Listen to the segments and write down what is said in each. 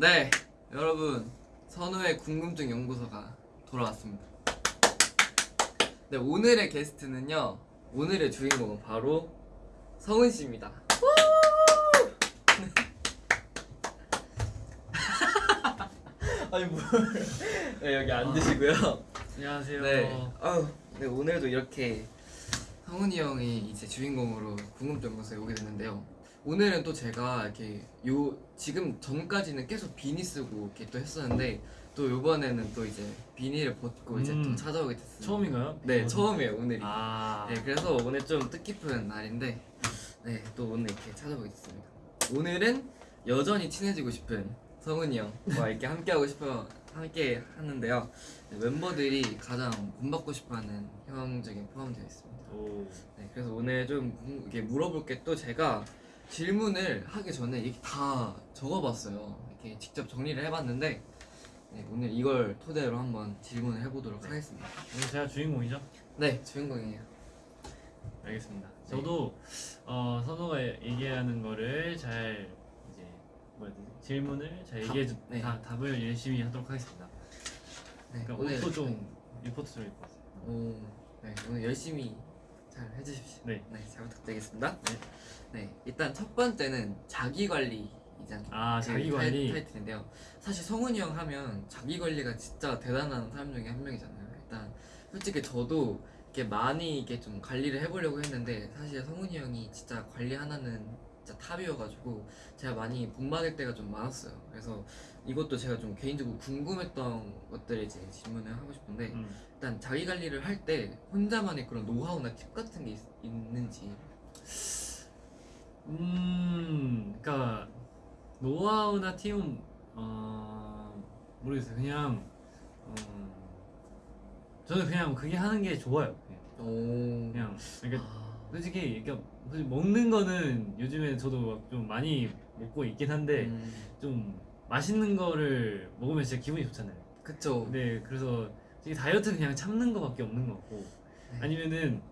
네, 여러분 선우의 궁금증 연구소가 돌아왔습니다. 네, 오늘의 게스트는요. 오늘의 주인공은 바로 성은 씨입니다. 아니 뭘? 네, 여기 앉으시고요. 안녕하세요. 네, 아우, 네 오늘도 이렇게 성훈이 형이 이제 주인공으로 궁금증 연구소에 오게 됐는데요. 오늘은 또 제가 이렇게 요 지금 전까지는 계속 비니 쓰고 이렇게 또 했었는데 또 요번에는 또 이제 비니를 벗고 이제 또 음. 찾아오게 됐습니다. 처음인가요? 네, 처음이에요 오늘이. 아, 네, 그래서 오늘 좀 뜻깊은 날인데 네, 또 오늘 이렇게 찾아보게 됐습니다. 오늘은 여전히 친해지고 싶은 성훈이 형과 이렇게 함께 하고 싶어 함께 하는데요. 네, 멤버들이 가장 본받고 싶어하는 형 중에 포함되어 있습니다. 오, 네, 그래서 오늘 좀 궁- 이렇게 물어볼 게 또 제가 질문을 하기 전에 이렇게 다 적어봤어요. 이렇게 직접 정리를 해봤는데 네, 오늘 이걸 토대로 한번 질문을 해보도록 하겠습니다. 오늘 제가 주인공이죠? 네, 주인공이에요. 알겠습니다. 저도 어, 선호가 얘기하는 거를 잘 이제 뭐야 되지? 질문을 잘 답, 얘기해 주, 네. 다 답을 열심히 하도록 하겠습니다. 네, 그러니까 옷도 좀 리포트처럼 입고 왔어요. 오, 네, 오늘 열심히 잘 해주십시오. 네. 잘 부탁드리겠습니다. 네. 네, 일단 첫 번째는 자기 관리 이잖아요. 아, 자기 관리. 타이, 틀인데요 사실 성훈이 형 하면 자기 관리가 진짜 대단한 사람 중에 한 명이잖아요. 일단 솔직히 저도 이렇게 많이 이렇게 좀 관리를 해보려고 했는데 사실 성훈이 형이 진짜 관리 하나는 진짜 탑이어가지고 제가 많이 본받을 때가 좀 많았어요. 그래서 이것도 제가 좀 개인적으로 궁금했던 것들을 이제 질문을 하고 싶은데 음. 일단 자기 관리를 할 때 혼자만의 그런 노하우나 팁 같은 게 있, 있는지 음, 그러니까 노하우나 팁은 어, 모르겠어요. 그냥 어, 저는 그냥 그게 하는 게 좋아요. 그냥, 오 그냥 그러니까 아, 솔직히 그러니까 먹는 거는 요즘에 저도 막좀 많이 먹고 있긴 한데 음, 좀 맛있는 거를 먹으면 진짜 기분이 좋잖아요. 그쵸 근데 그래서 솔직히 다이어트 는 그냥 참는 거밖에 없는 것 같고 네. 아니면은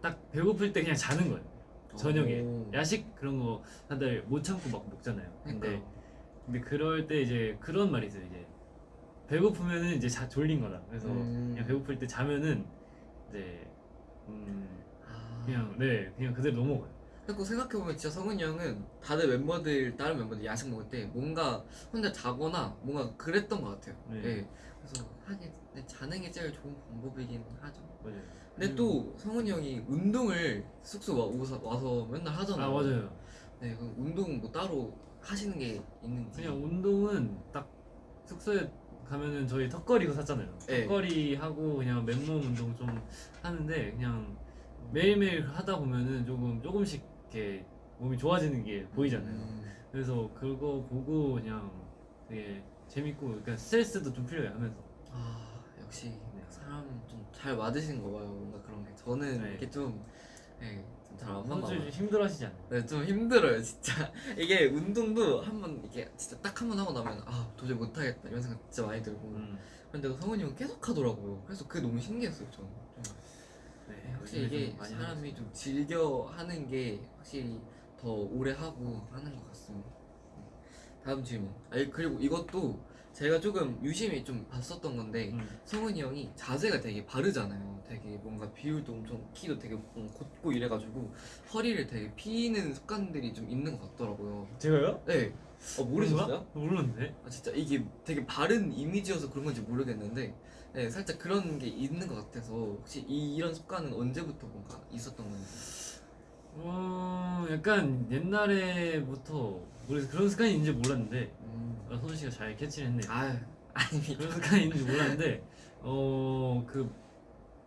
딱 배고플 때 그냥 자는 거예요. 저녁에 오. 야식 그런 거 다들 못 참고 막 먹잖아요. 근데 그러니까요. 근데 그럴 때 이제 그런 말이 있어요. 이제 배고프면은 이제 자 졸린 거다. 그래서 음. 그냥 배고플 때 자면은 이제 음 아, 그냥 네 그냥 그대로 넘어가요. 그리고 생각해보면 진짜 성훈이 형은 다들 멤버들 다른 멤버들 야식 먹을 때 뭔가 혼자 자거나 뭔가 그랬던 것 같아요 네. 네. 그래서 하긴 자는 게 제일 좋은 방법이긴 하죠 맞아요. 근데 또 성훈이 형이 운동을 숙소 와, 와서, 맨날 하잖아요 아 맞아요. 네, 운동 뭐 따로 하시는 게 있는지 그냥 운동은 딱 숙소에 가면은 저희 턱걸이 이거 샀잖아요. 네. 턱걸이 하고 그냥 맨몸 운동 좀 하는데 그냥 매일매일 하다 보면은 조금 조금씩 이렇게 몸이 좋아지는 게 보이잖아요. 음, 그래서 그거 보고 그냥 되게 재밌고 그러니까 스트레스도 좀 풀려요 하면서. 아 역시 네. 사람 좀잘 맞으신 거 봐요 뭔가 그런 게 저는 네. 이렇게 좀 네, 좀잘 안 맞나 봐요 힘들어하시지 않나요? 네, 좀 힘들어요, 진짜. 이게 운동도 한 번 이게 진짜 딱 한 번 하고 나면 아 도저히 못하겠다 이런 생각 진짜 많이 들고. 음. 근데 성훈이 형 계속 하더라고요. 그래서 그게 너무 신기했어요, 저는. 좀. 네. 확실히 이게 좀 사람이 좀 즐겨 하는 게 확실히 더 오래 하고 하는 것 같습니다. 네. 다음 질문. 아니 그리고 이것도 제가 조금 유심히 좀 봤었던 건데 음. 성훈이 형이 자세가 되게 바르잖아요. 되게 뭔가 비율도 엄청 키도 되게 음, 곧고 이래가지고 허리를 되게 피는 습관들이 좀 있는 것 같더라고요. 제가요? 네. 어 모르셨어요? 모르는데. 아, 진짜 이게 되게 바른 이미지여서 그런 건지 모르겠는데 네, 살짝 그런 게 있는 것 같아서 혹시 이, 이런 습관은 언제부터 뭔가 있었던 건지 어 약간 옛날에부터 모르겠어 그런 습관이 있는지 몰랐는데 음. 아, 선우 씨가 잘 캐치를 했네요. 아유 아닙니다 그런 습관이 있는지 몰랐는데 어 그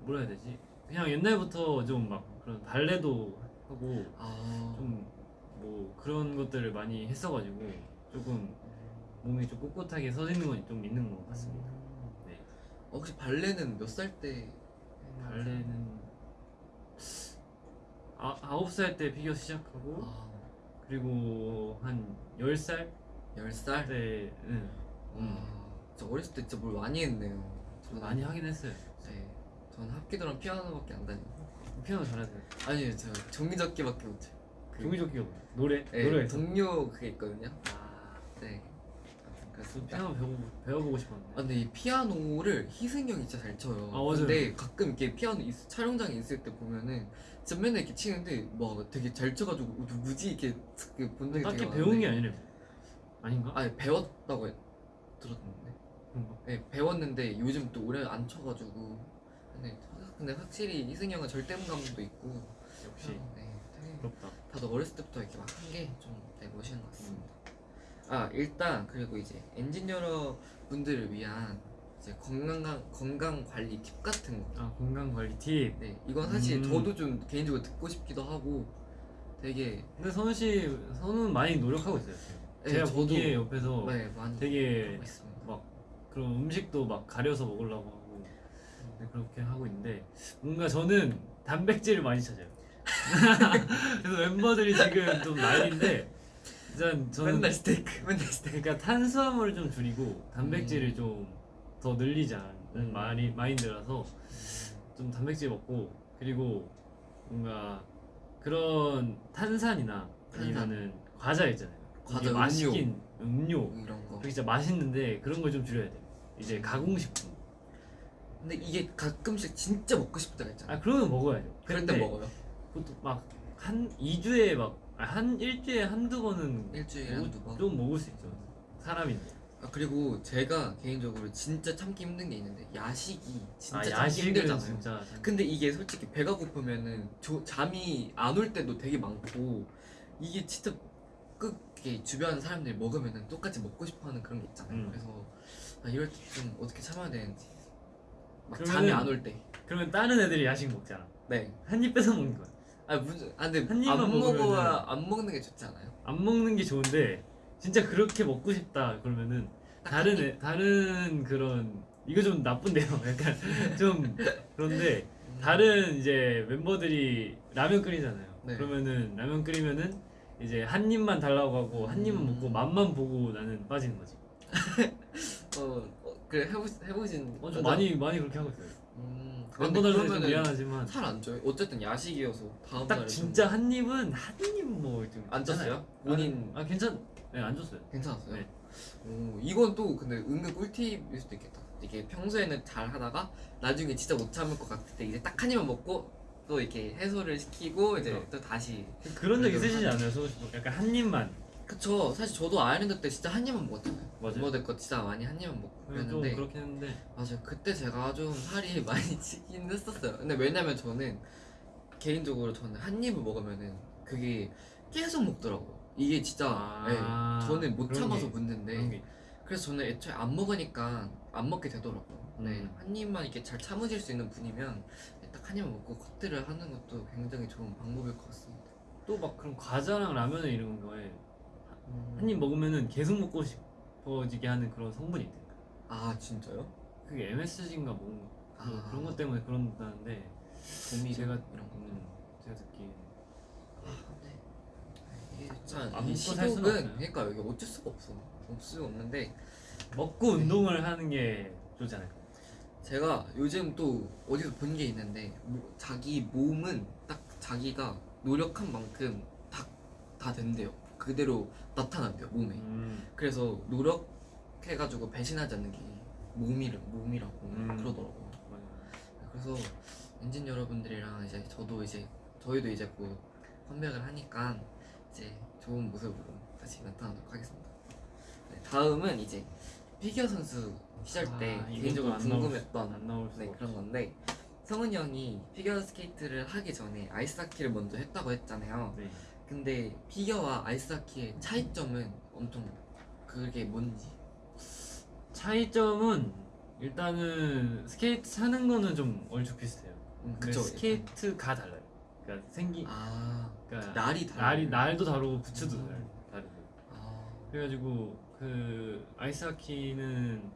뭐라 해야 되지? 그냥 옛날부터 좀 막 그런 발레도 하고 아, 좀뭐 그런 것들을 많이 했어가지고 조금 몸이 좀 꼿꼿하게 서 있는 건 좀 있는 것 같습니다. 네. 어, 혹시 발레는 몇 살 때? 발레는 아, 아홉 살때 피겨 시작하고 아, 그리고 한열살 10살? 때 응, 와, 저 어렸을 때 진짜 뭘 많이 했네요 저는 많이 하긴 했어요. 네, 저는 합기도랑 피아노밖에 안 다니고 피아노 잘하세요. 아니요 저 종이접기밖에 못해요 그- 종이접기가 뭐야? 노래? 네, 노래. 동료 그게 있거든요 아, 네 저 피아노 배워 배워보고 싶었는데. 아 근데 이 피아노를 희승형이 진짜 잘 쳐요. 아, 맞아요. 근데 가끔 이렇게 피아노 있- 촬영장에 있을 때 보면은 진짜 맨날 이렇게 치는데 막 되게 잘 쳐가지고 어, 누구지 이렇게 그본 적이 딱히 되게 배운 게 많은데. 아니래. 아닌가? 아니 배웠다고 해- 들었는데. 그런가? 네 배웠는데 요즘 또 오래 안 쳐가지고. 근데 근데 확실히 희승형은 절대감도 있고. 역시 네, 되게 부럽다. 다들 어렸을 때부터 이렇게 막 한 게 좀 되게 멋있는 것 같습니다. 아 일단 그리고 이제 엔지니어 분들을 위한 이제 건강 건강 관리 팁 같은 거. 아 건강 관리 팁. 네 이건 사실 음. 저도 좀 개인적으로 듣고 싶기도 하고 되게 근데 선우 씨 선우는 많이 노력하고 있어요. 네, 제가 저도- 보기에 옆에서 네, 많이 되게. 막 그런 음식도 막 가려서 먹으려고 하고 네, 그렇게 하고 있는데 뭔가 저는 단백질을 많이 찾아요. 그래서 멤버들이 지금 좀 난리인데 일단 저는 맨날 스테이크, 맨날 스테이크. 그러니까 탄수화물을 좀 줄이고 단백질을 음. 좀더 늘리자는 음. 말이 마인드라서 좀 단백질 먹고 그리고 뭔가 그런 탄산이나 탄산. 아니면은 과자 있잖아요. 과자. 맛있긴 음료 이런 거. 그게 진짜 맛있는데 그런 걸 좀 줄여야 돼요. 이제 가공식품. 근데 이게 가끔씩 진짜 먹고 싶을 때가 있잖아요. 아 그러면 먹어야죠. 그럴 때 먹어요. 그것도 막한 2주에 막 한 일주에 한두 번은 일주일에 한두 번. 좀 먹을 수 있죠. 사람인데. 아 그리고 제가 개인적으로 진짜 참기 힘든 게 있는데 야식이 진짜 아 참기 힘들잖아요. 진짜 근데 이게 솔직히 배가 고프면은 조- 잠이 안 올 때도 되게 많고 이게 진짜 끝게 주변 사람들이 먹으면은 똑같이 먹고 싶어하는 그런 게 있잖아요. 음. 그래서 아, 이럴 때 좀 어떻게 참아야 되는지 막 그러면은- 잠이 안 올 때. 그러면 다른 애들이 야식 먹잖아. 네. 한 입 뺏어 먹는 거야. 아 무슨 아 근데 한 입만 안 먹으면은- 안 먹는 게 좋지 않아요? 안 먹는 게 좋은데 진짜 그렇게 먹고 싶다 그러면은 딱 다른. 애, 다른 그런 이거 좀 나쁜데요. 약간 좀 그런데 음. 다른 이제 멤버들이 라면 끓이잖아요. 네. 그러면은 라면 끓이면은 이제 한 입만 달라고 하고 한 입만 음. 먹고 맛만 보고 나는 빠지는 거지. 어, 어 그래 해보 해보신 어, 좀? 많이 많이 그렇게 하고 있어요. 음. 안좀 그러면은 미안하지만 살 안 쪄요. 어쨌든 야식이어서 다음 딱 진짜 한 입은 한 입 뭐좀 안 쪘어요? 본인 아 괜찮 네안 줬어요. 괜찮았어요. 네. 오, 이건 또 근데 은근 꿀팁일 수도 있겠다. 이게 평소에는 잘 하다가 나중에 진짜 못 참을 것 같을 때 이제 딱 한 입만 먹고 또 이렇게 해소를 시키고 이제 어. 또 다시. 그런 적 있으시지 한- 않아요? 소 약간 한 입만 그쵸. 사실 저도 아일랜드 때 진짜 한 입만 먹었잖아요. 맞아요. 멤버들 거 진짜 많이 한 입만 먹고 좀 그랬는데 그렇긴 했는데 맞아요. 그때 제가 좀 살이 많이 찌긴 했었어요. 근데 왜냐면 저는 개인적으로 저는 한 입을 먹으면은 그게 계속 먹더라고요. 이게 진짜 아, 네, 저는 못 참아서 게- 묻는데 그래서 저는 애초에 안 먹으니까 안 먹게 되더라고요. 네, 음. 한 입만 이렇게 잘 참으실 수 있는 분이면 딱 한 입만 먹고 컷들을 하는 것도 굉장히 좋은 방법일 것 같습니다. 또 막 그런 과자랑 라면에 이런 거에 음. 한 입 먹으면은 계속 먹고 싶어지게 하는 그런 성분이 있대요. 아 진짜요? 그게 MSG인가 뭐 아. 그런 것 때문에 그런다는데 곰이 제가 이런 거. 음, 제가 듣기에 아 근데 이게 시국은 없어요. 그러니까 여기 어쩔 수가 없어. 없을 수가 없는데 먹고 운동을 하는 게 좋잖아요. 제가 요즘 또 어디서 본 게 있는데 뭐- 자기 몸은 딱 자기가 노력한 만큼 다, 다 된대요. 그대로 나타난대요 몸에. 음, 그래서 노력해가지고 배신하지 않는 게 몸이 몸이라고 음. 그러더라고요. 맞아요. 그래서 엔진 여러분들이랑 이제 저도 이제 저희도 이제 곧 컴백을 하니까 이제 좋은 모습으로 다시 나타나도록 하겠습니다. 네, 다음은 이제 피겨 선수 시절 때 아, 이건 개인적으로 수- 궁금했던 안 나올 네. 그런 건데 성훈 형이 피겨 스케이트를 하기 전에 아이스하키를 먼저 했다고 했잖아요. 네. 근데 피겨와 아이스하키의 차이점은 엄청 그게 뭔지. 차이점은 일단은 스케이트 타는 거는 좀 얼추 비슷해요. 음, 근데 그쵸. 스케이트가 달라요. 그러니까 생기 아 그러니까 날이 달라요. 날이 날도 다르고 부츠도 음. 달- 다르고 아, 그래가지고 그 아이스하키는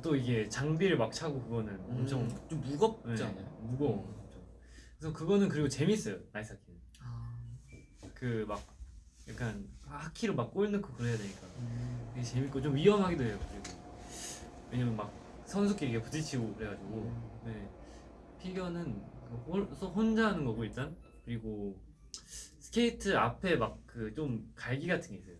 또 이게 장비를 막 차고 그거는 엄청 음, 좀 무겁지 네, 않아요? 무거워 음. 그래서 그거는 그리고 재밌어요 아이스하키는 아, 그 막 약간 하키로 막 골 넣고 그래야 되니까 음. 되게 재밌고 좀 위험하기도 해요 그리고 왜냐면 막 선수끼리 이게 부딪히고 그래가지고 음. 네 피겨는 그 홀- 혼자 하는 거고 일단 그리고 스케이트 앞에 막 그 좀 갈기 같은 게 있어요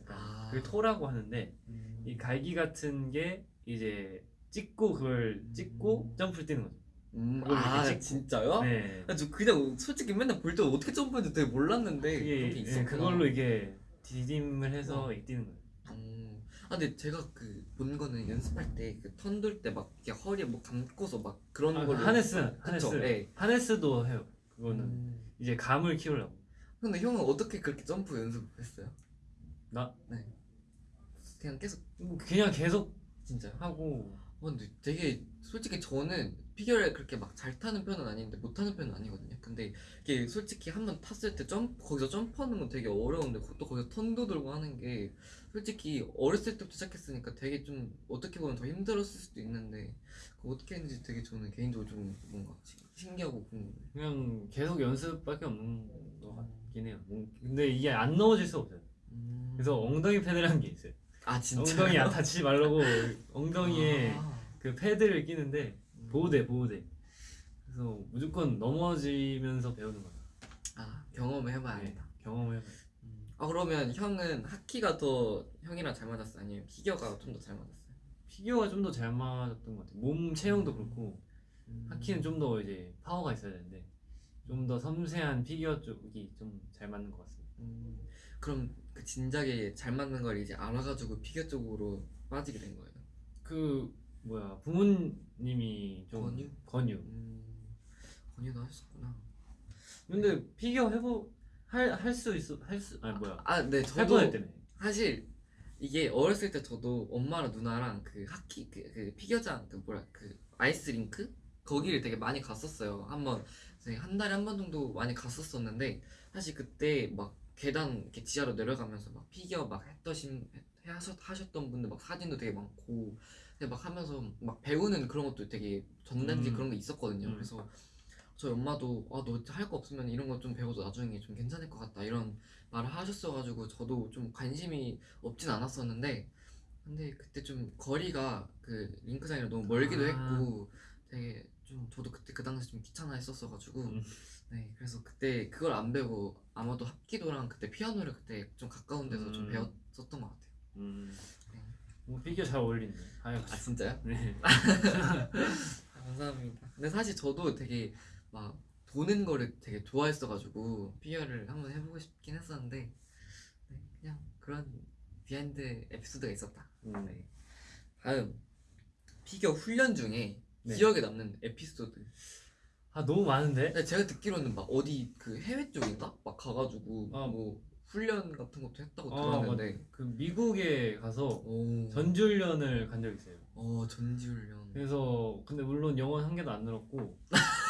약간 아. 그 toe라고 하는데 음. 이 갈기 같은 게 이제 찍고 그걸 찍고 음. 점프를 뛰는 거죠. 음, 아 찍고. 진짜요? 네. 아, 저 그냥 솔직히 맨날 볼 때 어떻게 점프하는지 되게 몰랐는데 그게 있었구나. 그걸로 이게 디딤을 해서 어. 뛰는 거예요. 음. 아 근데 제가 그 본 거는 연습할 때 그 턴 돌 때 막 이렇게 허리에 뭐 감고서 막 그런 아, 걸로 harness, harness, 그쵸? 네. harness도 해요. 그거는 음. 이제 감을 키우려고. 근데 형은 어떻게 그렇게 점프 연습했어요? 나 그냥 계속 뭐 그냥 계속 진짜요? 하고 어, 근데 되게 솔직히 저는 피겨를 그렇게 막 잘 타는 편은 아닌데 못 타는 편은 아니거든요. 근데 이게 솔직히 한 번 탔을 때점 거기서 점프하는 건 되게 어려운데 또 거기서 턴도 들고 하는 게 솔직히 어렸을 때부터 시작했으니까 되게 좀 어떻게 보면 더 힘들었을 수도 있는데 어떻게 했는지 되게 저는 개인적으로 좀 뭔가 시- 신기하고 궁금해요. 그냥 계속 연습밖에 없는 것 같긴 해요. 뭐, 근데 이게 안 넣어질 수 없어요. 그래서 엉덩이 패드라는 게 있어요. 아 진짜 엉덩이 안 다치지 말라고 엉덩이에 아. 그 패드를 끼는데 보호대 보호대. 그래서 무조건 넘어지면서 배우는 거예요. 아 경험을 네, 해봐야겠다. 경험을 해봐요. 아 그러면 형은 하키가 더 형이랑 잘 맞았어 아니면 피겨가 좀 더 잘 맞았어요? 피겨가 좀 더 잘 맞았던 것 같아요. 몸 체형도 그렇고 하키는 좀 더 이제 파워가 있어야 되는데 좀 더 섬세한 피겨 쪽이 좀 잘 맞는 것 같습니다. 음, 그럼 그 진작에 잘 맞는 걸 이제 알아가지고 피겨 쪽으로 빠지게 된 거예요. 그 뭐야 부모님이 좀 권유? 권유. 음, 권유도 하셨구나. 근데 피겨 해보 할할 수 있어 할수 아니 뭐야 아, 네, 저도. 사실 이게 어렸을 때 저도 엄마랑 누나랑 그 하키 그, 그 피겨장 그 뭐라 그 아이스 링크 거기를 되게 많이 갔었어요. 한번 한 달에 한 번 정도 많이 갔었었는데 사실 그때 막 계단 이렇게 지하로 내려가면서 막 피겨 막 했더신 해- 하셨 하셨던 분들 막 사진도 되게 많고 근데 막 하면서 막 배우는 그런 것도 되게 전단지 음. 그런 게 있었거든요. 음. 그래서 저희 엄마도 아 너 할 거 없으면 이런 거 좀 배워도 나중에 좀 괜찮을 것 같다 이런 말을 하셨어가지고 저도 좀 관심이 없진 않았었는데 근데 그때 좀 거리가 그 링크장이랑 너무 멀기도 아. 했고 되게 좀 저도 그때 그 당시 좀 귀찮아 했었어가지고 음. 네 그래서 그때 그걸 안 배우고 아마도 합기도랑 그때 피아노를 그때 좀 가까운 데서 좀 음. 배웠었던 것 같아요 음. 네. 뭐 피겨 잘 어울리네. 아 하여간. 진짜요? 네. 아, 감사합니다 근데 사실 저도 되게 막 도는 거를 되게 좋아했어가지고 피겨를 한번 해보고 싶긴 했었는데 네, 그냥 그런 behind 에피소드가 있었다 음. 네. 다음 피겨 훈련 중에 네. 기억에 남는 에피소드. 아 너무 많은데. 근데 제가 듣기로는 막 어디 그 해외 쪽인가 막 가가지고 아. 뭐 훈련 같은 것도 했다고 아, 들었는데. 그 미국에 가서 오. 전주훈련을 간 적 있어요. 어 전지훈련. 그래서 근데 물론 영어는 한 개도 안 늘었고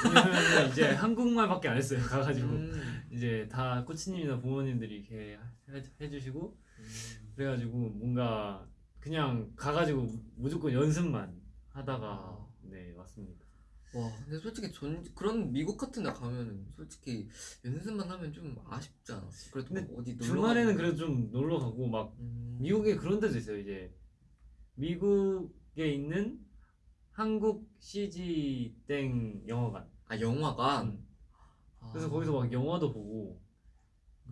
왜냐면 이제 한국말밖에 안 했어요. 가가지고 음. 이제 다 코치님이나 부모님들이 이렇게 해, 해주시고 음. 그래가지고 뭔가 그냥 가가지고 무조건 연습만 하다가 아. 네 왔습니다. 와 근데 솔직히 전 그런 미국 같은 데 가면은 솔직히 연습만 하면 좀 아쉽지 않았어? 그래도 근데 어디 놀러 주말에는. 그래도 좀 놀러 가고 막 음. 미국에 그런 데도 있어요. 이제 미국에 있는 한국 CG 땡 영화관. 아 영화관. 음. 아. 그래서 거기서 막 영화도 보고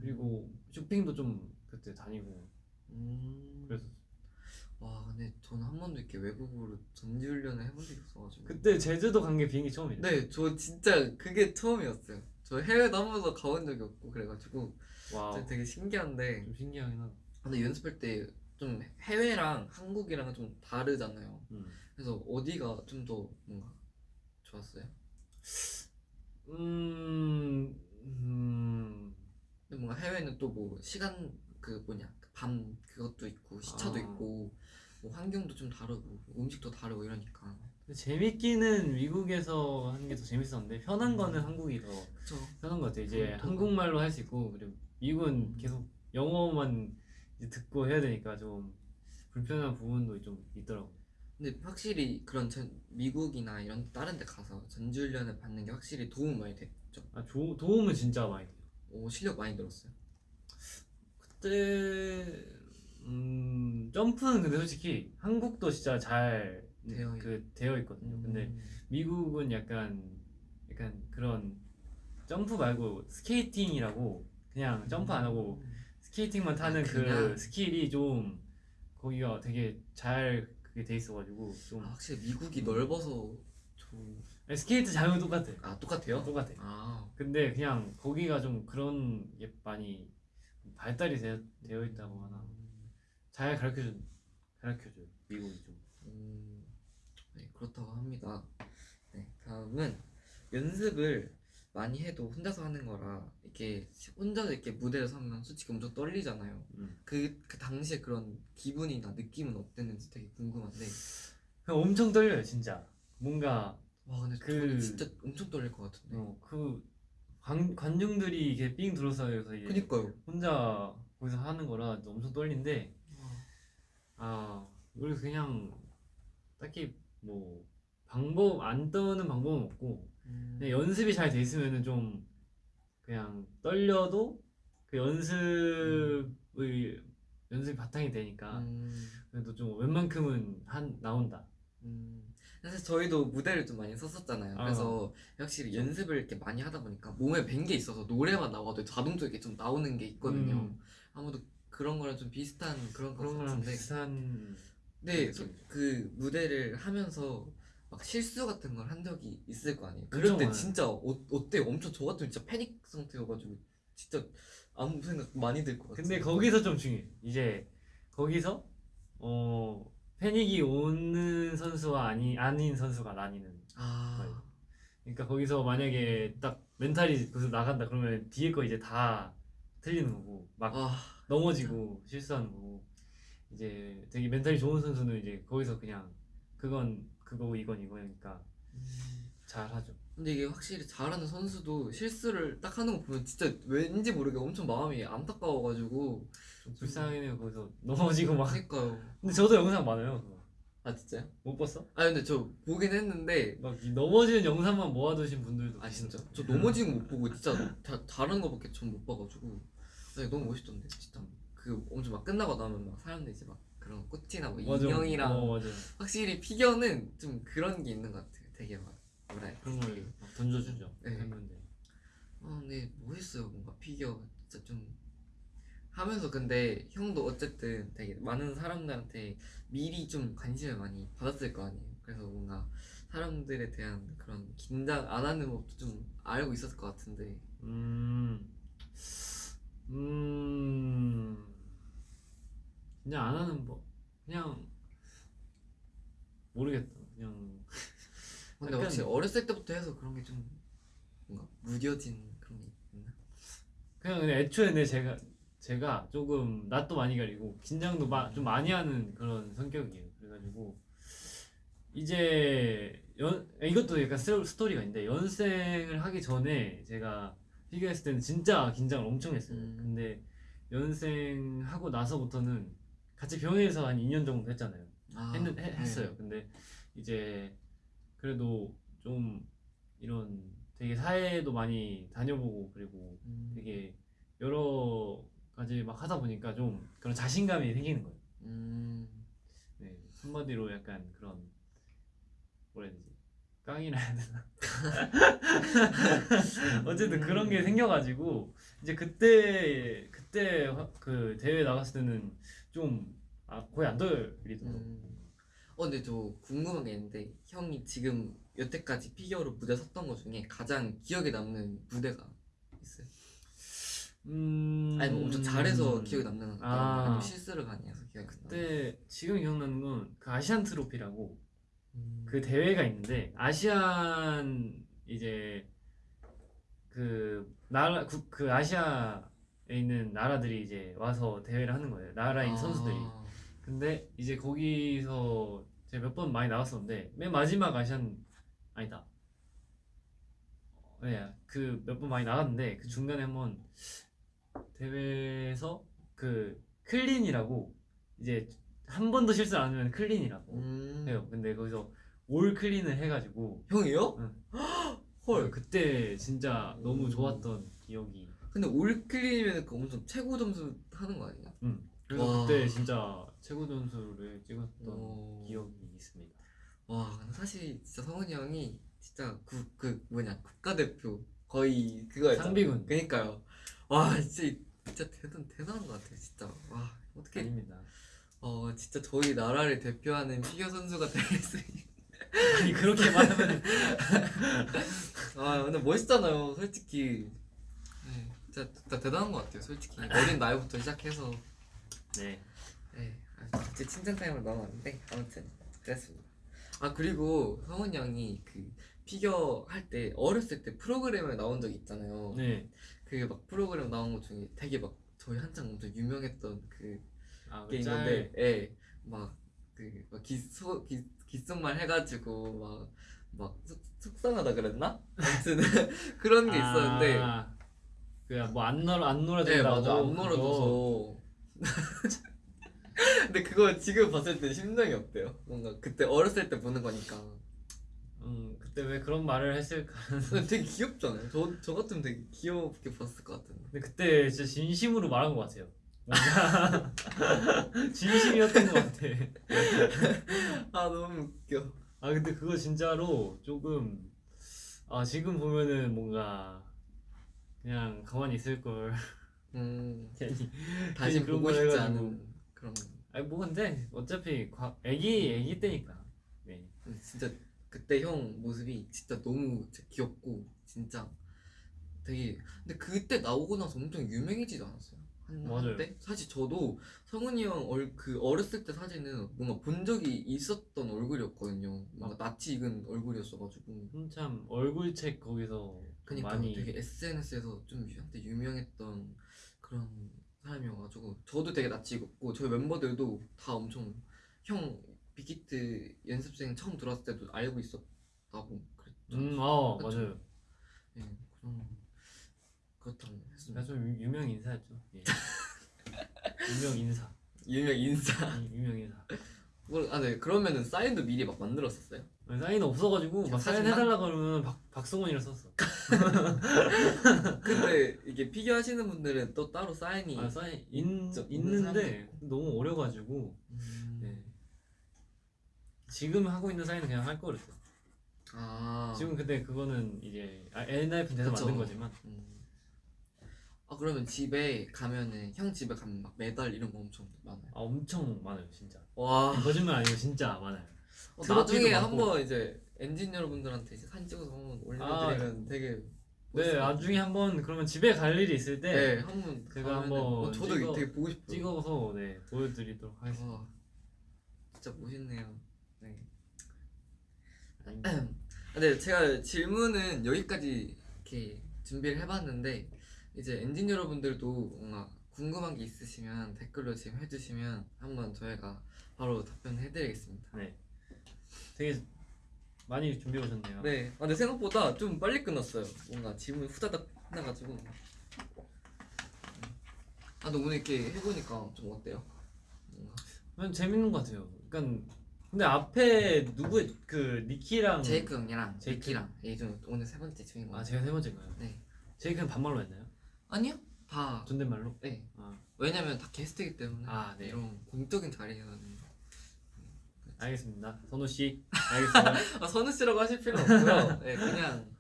그리고 쇼핑도 좀 그때 다니고 음. 그래서 와 근데 저는 한 번도 이렇게 외국으로 전지훈련을 해본 적이 없어가지고. 그때 제주도 간 게 비행기 처음이에요. 네, 저 진짜 그게 처음이었어요. 저 해외도 한 번도 가본 적이 없고 그래가지고 와, 진짜 되게 신기한데 좀 신기하긴 하다. 근데 연습할 때 좀 해외랑 한국이랑 좀 다르잖아요. 음. 그래서 어디가 좀 더 뭔가 좋았어요? 음, 음, 근데 뭔가 해외는 또 뭐 시간 그 뭐냐 그밤 그것도 있고 시차도 아. 있고 뭐 환경도 좀 다르고 음식도 다르고 이러니까 재밌기는 미국에서 하는 게 더 재밌었는데 편한 거는 한국이 더 그쵸 편한 것 같아요. 이제 한국말로 할 수 있고 그리고 미국은 음. 계속 영어만 듣고 해야 되니까 좀 불편한 부분도 좀 있더라고요. 근데 확실히 그런 전, 미국이나 이런 다른 데 가서 전지훈련을 받는 게 확실히 도움 많이 됐죠. 아, 조, 도움은 진짜 많이 돼요. 오 실력 많이 늘었어요. 그때 음, 점프는 근데 솔직히 한국도 진짜 잘 되어 있- 그 되어 있거든요. 근데 음. 미국은 약간 약간 그런 점프 말고 스케이팅이라고 그냥 점프 안 하고 스케이팅만 타는 아? 그 skill이 좀 거기가 되게 잘 그게 돼 있어가지고 좀 아, 확실히 미국이 넓어서 좀... 스케이트 장은 똑같아. 아 똑같아요? 똑같아. 아 근데 그냥 거기가 좀 그런 게 많이 발달이 되, 되어 있다고 하나 잘 가르쳐줘 가르쳐줘요 미국이 좀. 음, 네, 그렇다고 합니다. 네, 다음은 연습을 많이 해도 혼자서 하는 거라 이렇게 혼자서 이렇게 무대에 서면 솔직히 엄청 떨리잖아요. 음. 그, 그 당시에 그런 기분이나 느낌은 어땠는지 되게 궁금한데 그냥 엄청 떨려요 진짜. 뭔가 와 근데 그- 진짜 엄청 떨릴 것 같은데. 어, 그 관, 관중들이 이게 삥 둘러싸여서 이게 그니까요. 혼자 거기서 하는 거라 엄청 와, 아 우리 그냥 딱히 뭐 방법 안 떠는 방법은 없고 음, 그냥 연습이 잘 돼 있으면은 좀 그냥 떨려도 그 연습의 연습이 바탕이 되니까 음, 그래도 좀 웬만큼은 한 나온다. 음. 사실 저희도 무대를 좀 많이 썼었잖아요. 아. 그래서 확실히 연습을 이렇게 많이 하다 보니까 몸에 밴 게 있어서 노래만 나와도 자동적으로 좀 나오는 게 있거든요. 음, 아무도 그런 거랑 좀 비슷한 그런 거 그런 거랑 같은데. 비슷한 네. 저- 그 무대를 하면서 막 실수 같은 걸 한 적이 있을 거 아니에요. 그럴 때. 진짜 어, 어때요? 엄청 저 같으면 진짜 패닉 상태여가지고 진짜 아무 생각 많이 들 것 같아요. 근데 거기서 좀 중요해. 이제 거기서 어 패닉이 오는 선수와 아니 아닌 선수가 나뉘는. 아, 그러니까 거기서 만약에 딱 멘탈이 거기서 나간다 그러면 뒤에 거 이제 다 틀리는 거고 막 아, 넘어지고 실수하는 거고 이제 되게 멘탈이 좋은 선수는 이제 거기서 그냥 그건 그거고 이건 이거니까 음. 잘 하죠. 근데 이게 확실히 잘하는 선수도 실수를 딱 하는 거 보면 진짜 왠지 모르게 엄청 마음이 안타까워가지고 좀 불쌍해요 거기서 넘어지고 막. 그러니까요. 근데 저도 영상 많아요. 그거. 아 진짜요? 못 봤어? 아 근데 저 보긴 했는데 막이 넘어지는 영상만 모아두신 분들도 아 진짜. 저 넘어지는 거 못 보고 진짜 다, 다른 거밖에 전 못 봐가지고 네, 너무 멋있던데 진짜 그 엄청 막 끝나고 나면 막 사람들 이제 막 그런 꽃이나 뭐 맞아. 인형이랑 어, 맞아. 확실히 피겨는 좀 그런 게 있는 것 같아요 되게 막 뭐라 해야 그런? 걸막 던져주죠. 네. 팬분들. 아 근데 멋있어요 뭔가 피겨 진짜 좀 하면서 근데 형도 어쨌든 되게 많은 사람들한테 미리 좀 관심을 많이 받았을 거 아니에요 그래서 뭔가 사람들에 대한 그런 긴장 안 하는 법도 좀 알고 있었을 것 같은데 음, 음, 그냥 안 하는 법, 그냥 모르겠다. 그냥 근데 약간- 혹시 어렸을 때부터 해서 그런 게 좀 뭔가 무뎌진 그런 게 있나? 그냥 그냥 애초에 내 제가 제가 조금 낯도 많이 가리고 긴장도 마, 좀 많이 하는 그런 성격이에요. 그래가지고 이제 연 이것도 약간 스- 스토리가 있는데 연생을 하기 전에 제가 피겨했을 때는 진짜 긴장을 엄청 했어요. 음. 근데 연생 하고 나서부터는 같이 병원에서 한 2년 정도 했잖아요. 아, 했는, 해- 네. 했어요. 근데 이제 그래도 좀 이런 되게 사회도 많이 다녀보고 그리고 음, 되게 여러 가지 막 하다 보니까 좀 그런 자신감이 생기는 거예요. 음, 네, 한마디로 약간 그런 뭐라 해야 되지? 깡이라 해야 되나? 어쨌든 그런 게 생겨가지고 이제 그때 그때 화- 그 대회 나갔을 때는 좀 아, 거의 안 떨리더라고. 음. 어 근데 저 궁금한 게 있는데 형이 지금 여태까지 피겨로 무대 섰던 것 중에 가장 기억에 남는 무대가 있어요? 음. 아니 뭐 엄청 잘해서 기억에 남는 거 아. 실수를 많이 해서 기억에 남는 그때 지금 기억나는 건 그 아시안 트로피라고 음. 그 대회가 있는데 아시안 이제 그 나라 국- 그 아시아에 있는 나라들이 이제 와서 대회를 하는 거예요. 나라인 아. 선수들이. 근데 이제 거기서 제가 몇 번 많이 나갔었는데 맨 마지막 아시안 아니다. 네, 그 몇 번 많이 나갔는데 그 중간에 한번 대회에서 그 clean이라고 이제 한 번도 실수 안 하면 clean이라고 음. 해요. 근데 거기서 all clean을 해가지고 형이요? 응. 헐 그때 진짜 너무 오. 좋았던 기억이. 근데 all clean이면 그 엄청 최고 점수 하는 거 아니에요? 응. 그래서 와. 그때 진짜 최고 점수를 찍었던 오. 기억이 있습니다. 와 사실 진짜 성훈이 형이 진짜 그, 그 뭐냐 국가대표 거의 그거였잖아 상비군. 그니까요 와 진짜 진짜 대단 대단한 것 같아요 진짜 와 어떻게 아닙니다. 어 진짜 저희 나라를 대표하는 피겨 선수가 되겠습니다. 아니 그렇게 말하면 아 근데 멋있잖아요, 솔직히. 네, 진짜, 진짜 대단한 것 같아요, 솔직히. 어린 나이부터 시작해서. 네. 네, 아, 갑자기 칭찬 타임을 넘어갔는데 아무튼 그랬습니다. 아 그리고 성훈이 형이 그 피겨 할 때 어렸을 때 프로그램에 나온 적 있잖아요. 네. 그 막 프로그램 나온 것 중에 되게 막 저희 한창 엄청 유명했던 그 아, 그 짤. 건데, 예, 막그 기소 기 기속말 해가지고 막 막 속 상하다 그랬나? 아무튼 그런 게 있었는데, 아, 그냥 뭐안 놀아 안 놀아준다고. 네 맞아 안. 놀아줘서. 근데 그거 지금 봤을 때 심정이 어때요? 뭔가 그때 어렸을 때 보는 거니까. 음 그때 왜 그런 말을 했을까? 되게 귀엽잖아요. 저, 저 같으면 되게 귀엽게 봤을 것 같은데. 근데 그때 진짜 진심으로 말한 것 같아요. 뭔가 진심이었던 것 같아. 아 너무 웃겨. 아 근데 그거 진짜로 조금 아 지금 보면은 뭔가 그냥 가만히 있을 걸 음 괜히 다시 보고 거 싶지 해가지고. 않은 그런. 아니 뭐 근데 어차피 과, 애기 애기 때니까 네. 근데 진짜 그때 형 모습이 진짜 너무 진짜 귀엽고 진짜 되게 근데 그때 나오고 나서 엄청 유명해지지 않았어요? 한, 맞아요. 사실 저도 성훈이 형그 어렸을 때 사진은 뭔가 본 적이 있었던 얼굴이었거든요. 뭔가 낯이 익은 얼굴이었어가지고 한참 얼굴책 거기서 그니까 많이 되게 SNS에서 좀 한때 유명했던 그런 사람이어가지고 저도 되게 낯이 익었고 저희 멤버들도 다 엄청 형 빅히트 연습생 처음 들어왔을 때도 알고 있었다고 그랬죠. 음 아 그쵸? 맞아요 예, 그런 그렇다 고 했습니다. 제가 좀 유- 유명 인사였죠 예. 유명 인사 유명 인사. 유- 유명 인사 뭐, 아, 네. 그러면은 사인도 미리 막 만들었었어요? 사인 없어가지고 막 사인? 해달라 그러면 박, 박성훈이라 썼어 근데 이게 피겨 하시는 분들은 또 따로 사인이. 아 사인 인. 있는데 너무 어려가지고 음. 네. 지금 하고 있는 사인은 그냥 할걸 그랬어 아. 지금 근데 그거는 이제 아, 엔하이픈 돼서. 만든 거지만 음. 아 그러면 집에 가면은 형 집에 가면 막 메달 이런 거 엄청 많아요. 아 엄청 많아요 진짜 와. 거짓말 아니고 진짜 많아요 어, 드롭티도 나중에. 한번 이제 엔진 여러분들한테 이제 사진 찍어서 한번 올려드리면 되게. 네 나중에 한번 그러면 집에 갈 일이 있을. 때 네, 한번 제가 한번 어, 저도 찍어- 되게 보고 싶어요. 찍어서 네 보여드리도록 하겠습니다 와, 진짜 멋있네요. 네. 아니, 네, 제가 질문은 여기까지 이렇게 준비를 해봤는데 이제 엔진 여러분들도 뭔가 궁금한 게 있으시면 댓글로 지금 해주시면 한번 저희가 바로 답변해드리겠습니다. 네 되게 많이 준비해 오셨네요 네, 아, 근데 생각보다 좀 빨리 끝났어요. 뭔가 질문 후다닥 끝나가지고. 아, 근데 오늘 이렇게 해보니까 좀 어때요? 뭔가 재밌는 것 같아요 그러니까 근데 앞에 누구 그 니키랑 제이크 형이랑 제이크? 제이키랑 예전 오늘 세 번째 주인공. 아 제가 세 번째인가요? 네. 제이크는 반말로 했나요? 아니요, 다. 존댓말로? 네. 아 왜냐면 다 게스트이기 때문에 아, 네. 이런 공적인 자리에서는 알겠습니다 선우 씨 알겠습니다 아, 선우 씨라고 하실 필요 없고요. 네, 그냥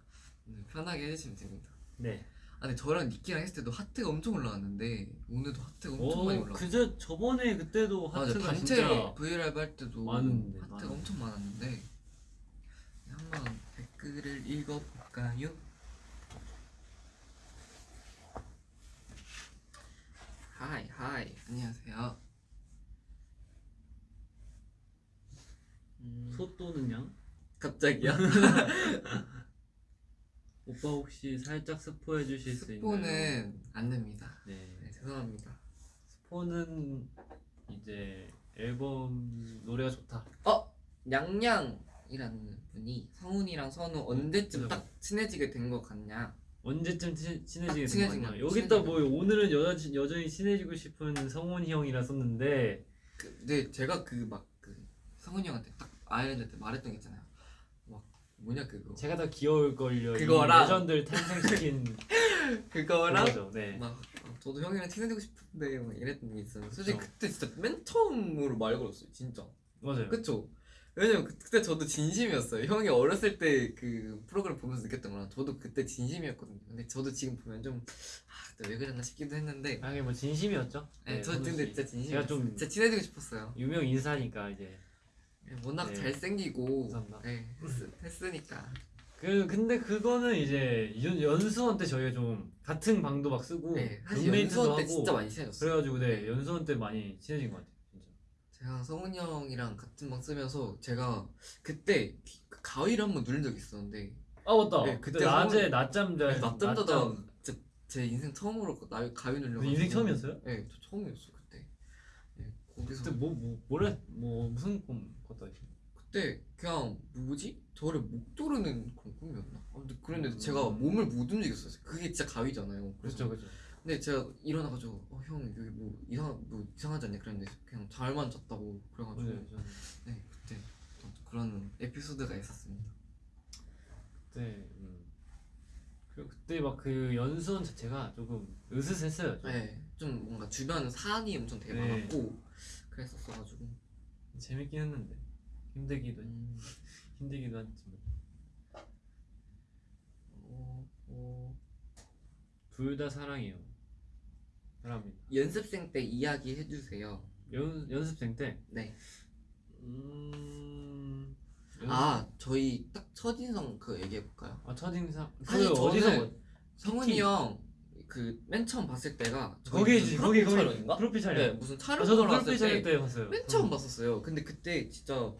네, 편하게 해주시면 됩니다. 네 아, 근데 저랑 니키랑 했을 때도 하트가 엄청 올라왔는데 오늘도 하트가 엄청 많이 오, 올라왔어요. 그저 저번에 그때도 하트가 단체 진짜 V LIVE 할 때도 많은데, 하트가 많은데. 엄청 많았는데 네, 한번 댓글을 읽어볼까요? hi hi 안녕하세요. 음, 소또는 양? 갑자기요? 오빠 혹시 살짝 스포해 주실 수 있나요? 스포는 안 됩니다. 네 네, 죄송합니다. 스포는 이제 앨범 노래가 좋다 어 냥냥이라는 분이 성훈이랑 선우 언제쯤 그죠. 딱 친해지게 된 것 같냐? 언제쯤 친, 친해지게 된 거, 거냐 여기다 친해진 뭐 오늘은 여자, 여전히 친해지고 싶은 성훈이 형이라 썼는데 그, 근데 제가 그 막그 성훈이 형한테 딱 아이랜드 때 말했던 게 있잖아요. 막 뭐냐 그거. 제가 더 귀여울걸요 이 그거랑- 레전드를 탄생시킨 그거랑 그거죠 네막 어, 저도 형이랑 친해지고 싶은데 막 이랬던 게 있어요. 솔직히 그쵸. 그때 진짜 맨 처음으로 말 걸었어요. 진짜. 맞아요 그쵸? 왜냐면 그- 그때 저도 진심이었어요. 형이 어렸을 때 그 프로그램 보면서 느꼈던 거랑 저도 그때 진심이었거든요. 근데 저도 지금 보면 좀 아, 왜 그랬나 싶기도 했는데. 당연히 뭐 진심이었죠. 네, 저 선우 근데 씨. 진짜 진심이었어요. 제가 좀 진짜 친해지고 싶었어요. 유명 인사니까 이제 네, 워낙 네. 잘생기고. 네, 했, 했으니까. 그 근데 그거는 이제 연, 연수원 때 저희가 좀 같은 방도 막 쓰고 네, 사실 연수원 때 하고 진짜 많이 친해졌어요. 그래가지고 네 연수원 때 많이 친해진 것 같아요. 제가 성훈이 형이랑 같은 방 쓰면서 제가 그때 기- 그 가위를 한번 누른 적이 있었는데 아 맞다. 네, 그때 낮에 성훈이- 낮잠 자 낮잠 자다가 진짜 제 인생 처음으로 나 가위 눌려. 인생 처음이었어요? 네, 저 처음이었어 그때. 네, 거기서 그때 뭐 뭐 뭐래 뭐 무슨 꿈 꿨다 했지? 그때 그냥 뭐지? 저를 목 조르는 그런 꿈이었나? 아무튼 그랬는데 음. 제가 몸을 못 움직였어요. 그게 진짜 가위잖아요. 그렇죠 그렇죠. 근데 제가 일어나가지고 어, 형 여기 뭐 이상 뭐 이상하지 않냐 그랬는데 그냥 잘만 잤다고 그래가지고 네, 네 그때 또 그런 에피소드가 있었습니다. 그때 음. 그리고 그때 막 그 연수원 자체가 조금 으스스했어요. 좀. 네, 좀 뭔가 주변 산이 엄청 되게 네. 많았고 그랬었어가지고 재밌긴 했는데 힘들기도 음, 힘들기도 했지만 어, 어, 둘다 사랑해요. 사랑합니다. 연습생 때 이야기 해주세요. 연 연습생 때 네. 음. 아 저희 딱 첫인상 그 얘기해 볼까요? 아 첫인상 그 어디서 저는 뭐- 성훈이 형 그 맨 처음 봤을 때가 거기지 거기 프로필 거기 촬영인가? 프로필 촬영. 네 무슨 아, 촬영 저도 보러 프로필 촬영 때때 봤어요. 맨 처음 봤었어요. 근데 그때 진짜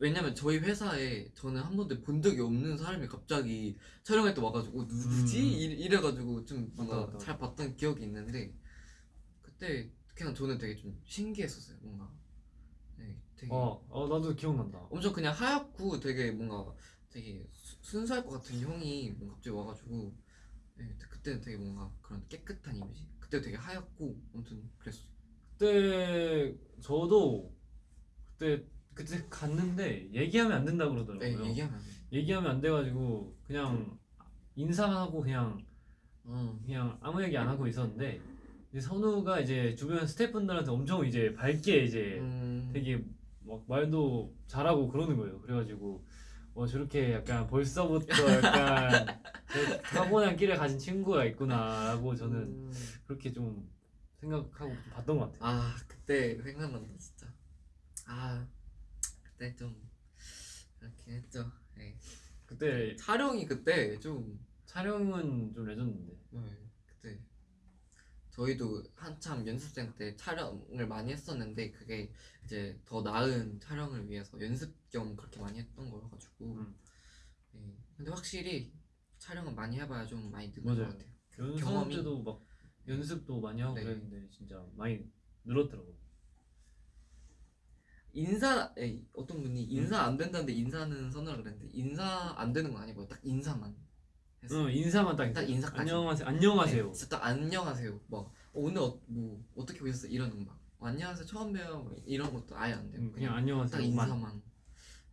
왜냐면 저희 회사에 저는 한 번도 본 적이 없는 사람이 갑자기 촬영할 때 와가지고 어, 누구지? 음. 이- 이래가지고 좀 뭔가 맞다, 맞다. 잘 봤던 기억이 있는데 그때 그냥 저는 되게 좀 신기했었어요. 뭔가 네, 되게 어, 어 나도 기억난다. 엄청 그냥 하얗고 되게 뭔가 되게 수- 순수할 것 같은 형이 갑자기 와가지고 네, 그때는 되게 뭔가 그런 깨끗한 이미지 그때 되게 하얗고 아무튼 그랬어요. 그때 저도 그때 그때 갔는데 얘기하면 안 된다 네, 그러더라고요. 얘기하면 안 돼. 얘기하면 안 돼가지고 그냥 인사만 하고 그냥 음. 그냥 아무 얘기 안 하고 있었는데 이제 선우가 이제 주변 스태프분들한테 엄청 이제 밝게 이제 음. 되게 막 말도 잘하고 그러는 거예요. 그래가지고 어 저렇게 약간 벌써부터 약간 저 타고난 끼를 가진 친구가 있구나라고 저는 음. 그렇게 좀 생각하고 좀 봤던 것 같아요. 아 그때 생각난다 진짜 아 그때 좀 그렇긴 했죠 네. 그때 촬영이 그때 좀 촬영은 좀 레전드인데. 네, 저희도 한참 연습생 때 촬영을 많이 했었는데 그게 이제 더 나은 촬영을 위해서 연습 겸 그렇게 많이 했던 거여가지고 음. 네. 근데 확실히 촬영은 많이 해봐야 좀 많이 느는 맞아요. 것 같아요 연수원 경험이- 때도 막 연습도 많이 하고 네. 그랬는데 진짜 많이 늘었더라고. 인사 에, 어떤 분이 인사 안 된다는데 인사는 선호라 그랬는데 인사 안 되는 건 아니고 딱 인사만 했어요. 응 인사만 딱, 딱. 인사까지. 안녕하세요. 안녕하세요. 네, 진짜 딱 안녕하세요. 막 어, 오늘 어, 뭐 어떻게 오셨어요? 이러는 거 막. 어, 안녕하세요. 처음 봬요. 뭐 이런 것도 아예 안 돼요. 응, 그냥 딱 안녕하세요만. 인사만.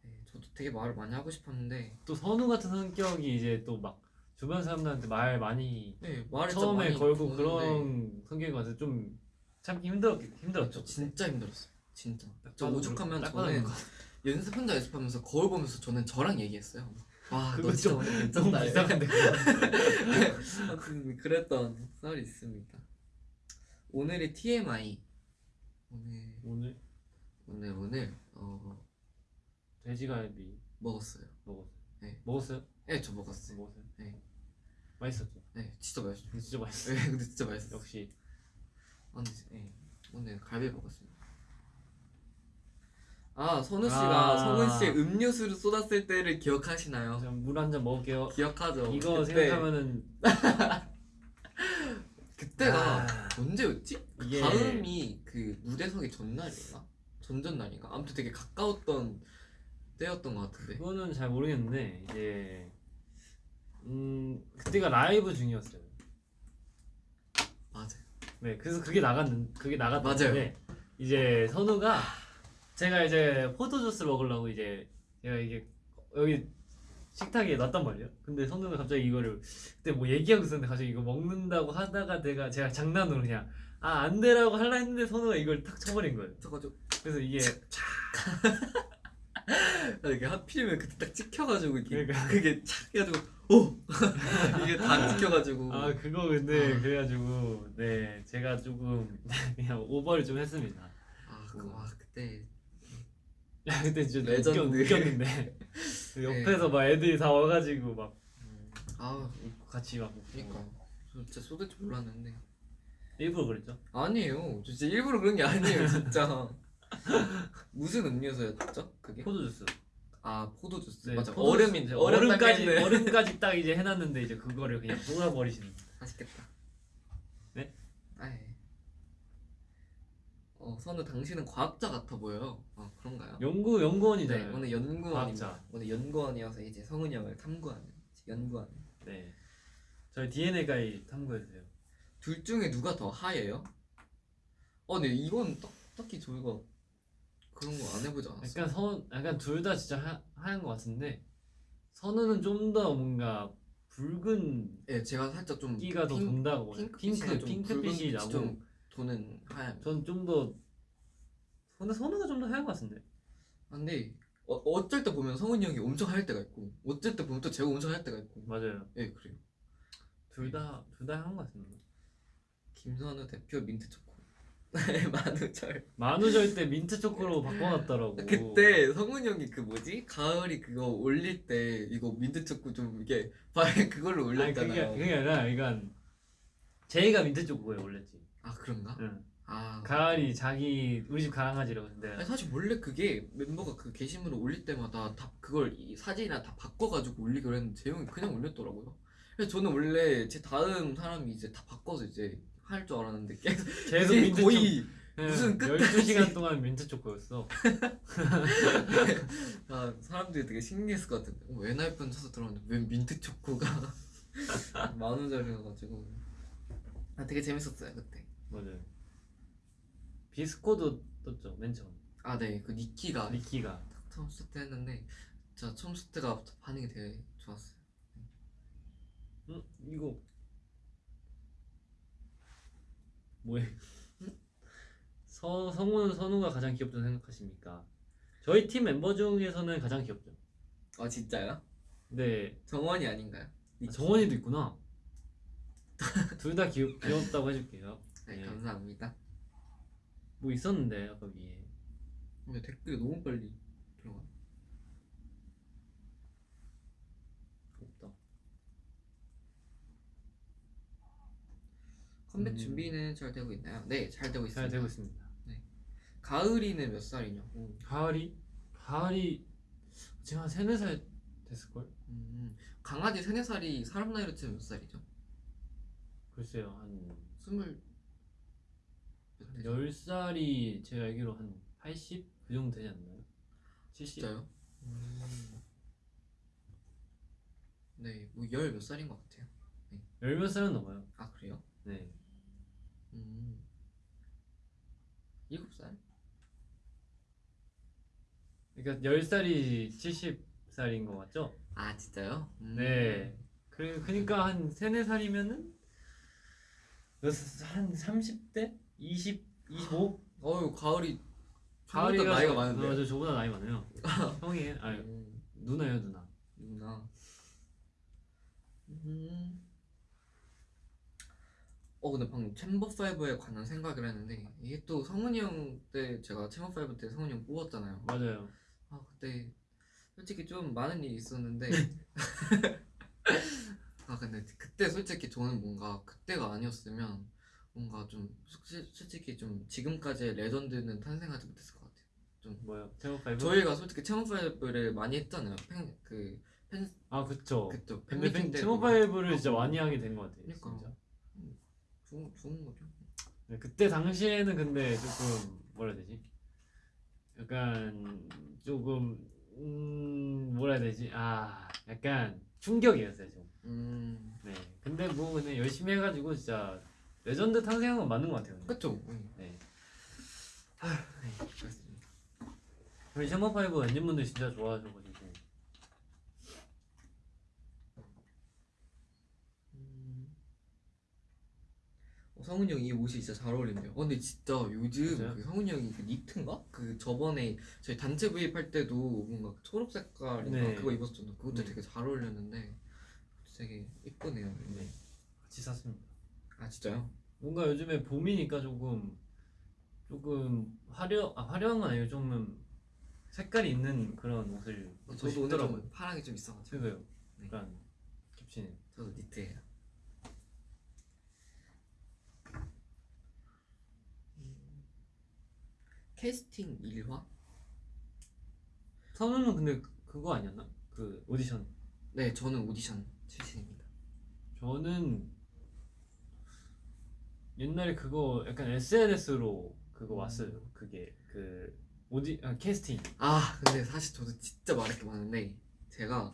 네, 저도 되게 말을 많이 하고 싶었는데 또 선우 같은 성격이 이제 또 막 주변 사람들한테 말 많이 네, 말을 처음에 많이 걸고 거는데 그런 성격이 가서 좀 참기 힘들었 힘들었죠. 저 진짜 힘들었어요. 진짜. 딱저 오죽하면 딱 저는. 연습 혼자 연습하면서 거울 보면서 저는 저랑 얘기했어요. 와, 그거 좀 괜찮다. 이상한데. 아무튼 그랬던 썰이 있습니다. 오늘의 TMI 오늘 오늘 오늘 오늘 어 돼지갈비 먹었어요. 먹었어요. 네. 먹었어요? 네, 저 먹었어요. 먹었어요. 네. 맛있었죠. 네, 진짜 맛있어요. 진짜 맛있어. 네, 근데 진짜 맛있어요. 역시 오늘 네, 오늘 갈비 먹었습니다. 아 선우 씨가 아. 성훈 씨의 음료수를 쏟았을 때를 기억하시나요? 물 한 잔 먹을게요. 기억하죠. 이거 그때, 생각하면은 그때가 아. 언제였지? 이게- 다음이 그 무대석이 전날인가? 전전날인가? 아무튼 되게 가까웠던 때였던 것 같은데. 그거는 잘 모르겠는데 이제 음 그때가 라이브 중이었어요. 맞아요. 네, 그래서 그게 나갔는 그게 맞아요. 나갔는데 이제 선우가 제가 이제 포도주스 먹으려고 이제 제가 이게 여기 식탁에 놨단 말이에요. 근데 선우가 갑자기 이거를 그때 뭐 얘기하고 있었는데 갑자기 이거 먹는다고 하다가 내가 제가 장난으로 그냥 아 안 되라고 할라 했는데 선우가 이걸 탁 쳐버린 거예요. 저거 그래서 이게 이게 하필이면 그때 딱 찍혀가지고 이게 그러니까. 그게 착 해가지고 오 이게 다 찍혀가지고 아 그거 근데 아. 그래가지고 네 제가 조금 그냥 오버를 좀 했습니다. 아와 그때 야 그때 진짜 웃겨, 레전드. 웃겼는데 그 옆에서 막 애들이 다 와가지고 막 아 같이 막저 진짜 쏟을 줄 몰랐는데 일부러 그랬죠? 아니에요 저 진짜 일부러 그런 게 아니에요 진짜 무슨 음료수였죠 그게 포도 주스. 아 포도 주스 네, 맞아 포도 얼음인 주스. 얼음 얼음까지. 얼음까지 딱 이제 해놨는데 이제 그거를 그냥 쏟아버리시는. 맛있겠다 네? 아이 어 선우 당신은 과학자 같아 보여요 아 그런가요? 연구 네 연구원이잖아요. 오늘 연구원입니다 과학자. 오늘 연구원이어서 이제 성훈이 형을 탐구하는 연구원 네. 저희 DNA 가이 탐구해 주세요. 둘 중에 누가 더 하얘요? 어 근데 이건 딱, 딱히 저희가 그런 거 안 해보지 않았어요? 약간 선 약간 둘 다 진짜 하, 하얀 것 같은데 선우는 좀 더 뭔가 붉은 예, 제가 살짝 좀 끼가 더 핑- 돈다고 핑크 좀 핑크빛이 나고 좀 도는 하얀 전좀더 근데 선우가 좀 더 하얀 것 같은데. 아, 근데 어, 어쩔 때 보면 성훈이 형이 엄청 하얄 때가 있고 어쩔 때 보면 또 제가 엄청 하얄 때가 있고. 맞아요. 예 그래요. 둘다둘다 하얀 것 같은데 김선우 대표 민트 초코. 네, 만우절. 만우절 때 민트 초코로 바꿔놨더라고. 그때 성훈이 형이 그 뭐지? 가을이 그거 올릴 때 이거 민트 초코 좀 이게 발에 그걸로 아니 그게 올렸잖아요. 그게 아니라 그러니까 제이가 민트 초코에 올렸지 아 그런가? 응. 아 가을이 자기 우리 집 강아지라고 근데 아니, 사실 원래 그게 멤버가 그 게시물을 올릴 때마다 다 그걸 이 사진이나 다 바꿔가지고 올리기로 했는데 제이 형이 그냥 올렸더라고요. 그래서 저는 원래 제 다음 사람이 이제 다 바꿔서 이제 할 줄 알았는데 계속 계속 민트 거의 초코 무슨 끝까지- 12시간 동안 민트 초코였어 아, 사람들이 되게 신기했을 것 같은데 어, 엔하이픈 쳐서 들어왔는데 왜 민트 초코가 만 원짜리여가지고 아 되게 재밌었어요 그때. 맞아요 비스코도 떴죠 맨 처음 아네 그 니키가 니키가 딱 처음 스타트 했는데 진짜 처음 스타트가 반응이 되게 좋았어요. 응? 이거 뭐해? 서, 성우는 선우가 가장 귀엽다고 생각하십니까? 저희 팀 멤버 중에서는 가장 귀엽죠. 아 진짜요? 네, 정원이 아닌가요? 아? 정원이도 있구나. 둘 다 귀엽, 귀엽다고 해줄게요. 네, 네. 감사합니다. 뭐 있었는데 아까 위에. 근데 댓글이 너무 빨리 들어가. 없다. 컴백 음. 준비는 잘 되고 있나요? 네, 잘 되고 있습니다. 잘 되고 있습니다. 가을이는 몇 살이냐고. 가을이 가을이 지금 한 세네 살 됐을 걸? 음, 강아지 세네 살이 사람 나이로 치면 몇 살이죠? 글쎄요 한 스물 몇 대죠? 열 살이 제가 알기로 한 80? 그 정도 되지 않나요? 70? 진짜요? 음. 네, 뭐 열 몇 살인 것 같아요. 열몇 살은 넘어요. 아 그래요? 네. 음, 일곱 살? 그러니까 열 살이 70살인 거 맞죠? 아 진짜요? 음. 네. 그래 그러니까 한 세네 살이면은 몇 살- 한 30대? 20? 25? 어유 가을이 가을이가 나이가 저- 많은데. 어, 저 저보다 나이 많아요. 형이 아니 음. 누나요 누나. 누나. 음. 어 근데 방금 챔버 5에 관한 생각을 했는데 이게 또 성훈이 형 때 제가 챔버 5때 성훈이 형 뽑았잖아요. 맞아요. 아 그때 솔직히 좀 많은 일이 있었는데 아 근데 그때 솔직히 저는 뭔가 그때가 아니었으면 뭔가 좀 솔직- 솔직히 좀 지금까지의 레전드는 탄생하지 못했을 것 같아요. 뭐요? Chamber Five? 저희가 솔직히 Chamber 5를 많이 했잖아요. 팬 그 팬, 아 그쵸. 근데 팬미팅 때도 Chamber Five를 진짜 하고. 많이 하게 된 것 같아요. 그러니까. 진짜. 좋은 좋은 거죠. 네, 그때 당시에는 근데 조금 뭐라 해야 되지? 약간 조금 음 뭐라 해야 되지? 아 약간 충격이었어요 좀. 음, 네. 근데 뭐 그냥 열심히 해가지고 진짜 레전드 탄생한 건 맞는 것 같아요. 그쵸. 음. 네. 네, 그렇습니다. 우리 Chamber Five ENGENE분들 진짜 좋아하셔가지고 음. 어, 성훈이 형 이 옷이 진짜 잘 어울린대요. 어, 근데 진짜 요즘 맞아요? 그 성훈이 형이 그 니트인가? 그 저번에 저희 단체 V앱 할 때도 뭔가 초록 색깔인가 네. 그거 입었었잖아. 그것도 네. 되게 잘 어울렸는데 되게 이쁘네요. 네. 같이 샀습니다. 아 진짜요? 뭔가 요즘에 봄이니까 조금 조금 화려 아 화려한 건 아니고 좀 색깔이 있는 그런 옷을 입고 저도 오늘 싶더라고요. 좀 파랑이 좀 있어가지고 그거요. 네. 약간 겹치는. 저도 니트예요. 음, 캐스팅 1화? 선우는 근데 그거 아니었나? 그 오디션. 네, 저는 오디션 출신입니다. 저는 옛날에 그거 약간 SNS로 그거 왔어요. 그게 그 오디 아, 캐스팅 아, 근데 사실 저도 진짜 말할 게 많은데 제가